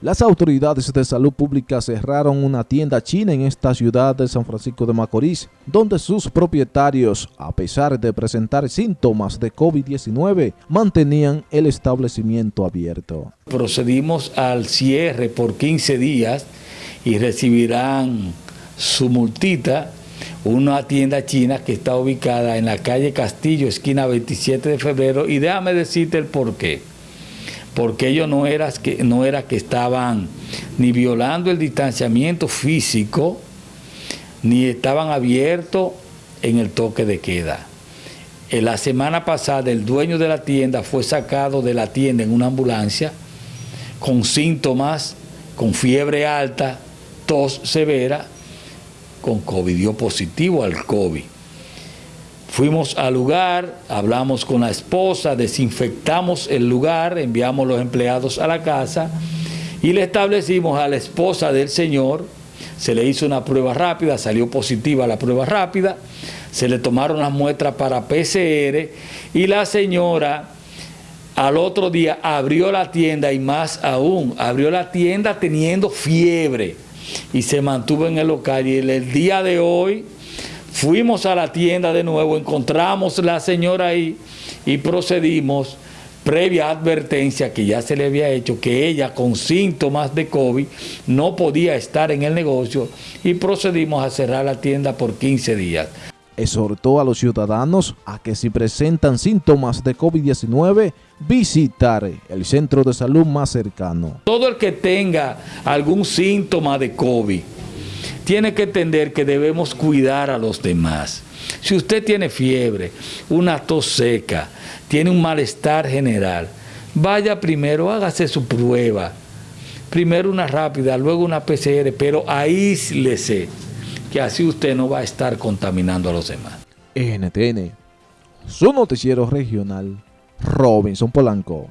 Las autoridades de salud pública cerraron una tienda china en esta ciudad de San Francisco de Macorís, donde sus propietarios, a pesar de presentar síntomas de COVID-19, mantenían el establecimiento abierto. Procedimos al cierre por 15 días y recibirán su multita una tienda china que está ubicada en la calle Castillo, esquina 27 de febrero, y déjame decirte el por qué porque ellos no, era que, no que estaban ni violando el distanciamiento físico, ni estaban abiertos en el toque de queda. En la semana pasada el dueño de la tienda fue sacado de la tienda en una ambulancia con síntomas, con fiebre alta, tos severa, con COVID, dio positivo al COVID. Fuimos al lugar, hablamos con la esposa, desinfectamos el lugar, enviamos los empleados a la casa y le establecimos a la esposa del señor, se le hizo una prueba rápida, salió positiva la prueba rápida, se le tomaron las muestras para PCR y la señora al otro día abrió la tienda y más aún, abrió la tienda teniendo fiebre y se mantuvo en el local y el día de hoy Fuimos a la tienda de nuevo, encontramos la señora ahí y procedimos, previa advertencia que ya se le había hecho, que ella con síntomas de COVID no podía estar en el negocio y procedimos a cerrar la tienda por 15 días. Exhortó a los ciudadanos a que si presentan síntomas de COVID-19, visitar el centro de salud más cercano. Todo el que tenga algún síntoma de COVID, tiene que entender que debemos cuidar a los demás. Si usted tiene fiebre, una tos seca, tiene un malestar general, vaya primero, hágase su prueba. Primero una rápida, luego una PCR, pero aíslese, que así usted no va a estar contaminando a los demás. NTN, su noticiero regional, Robinson Polanco.